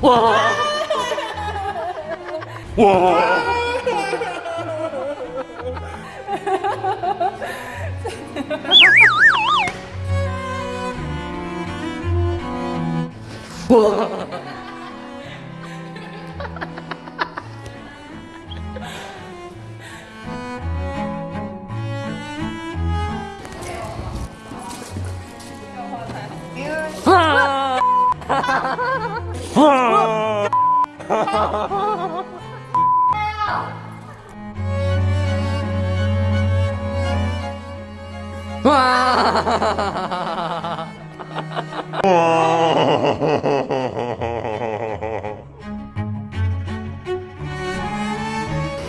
와. 와. 와. 와.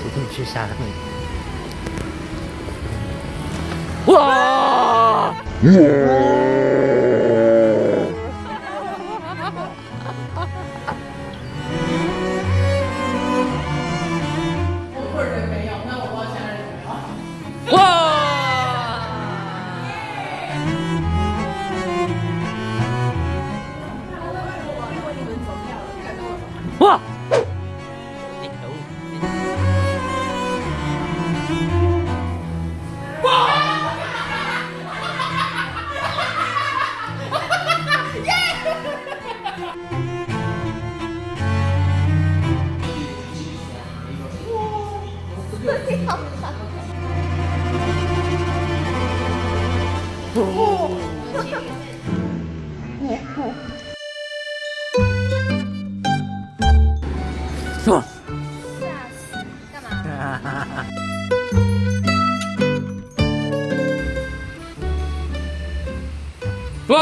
조금 출산. 와. 哇！我个人没有，那我不知道现在人有没有。哇！哇！哇！干嘛？哇！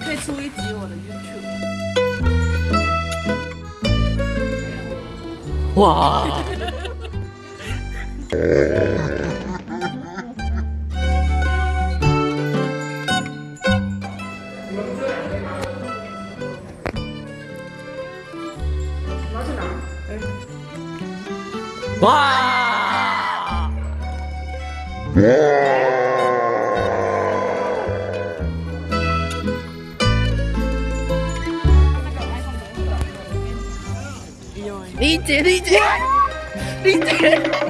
可以出一集我的 YouTube。哇！ 와! 리즈 리즈 리즈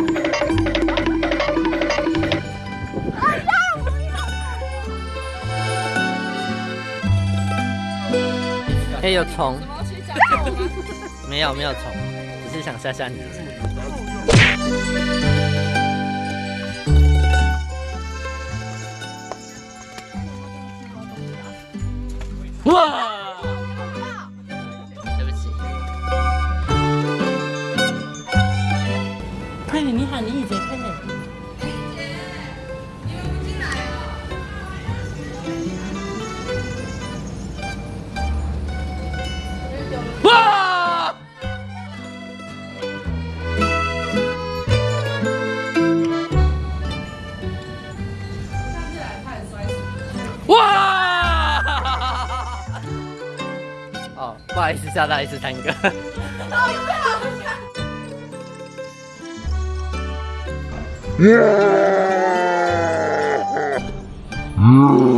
哎，有虫？没有没有虫，只是想吓吓你。哇！对不起。快点，你喊李姐，哦，不好意思，吓到一次三个。嗯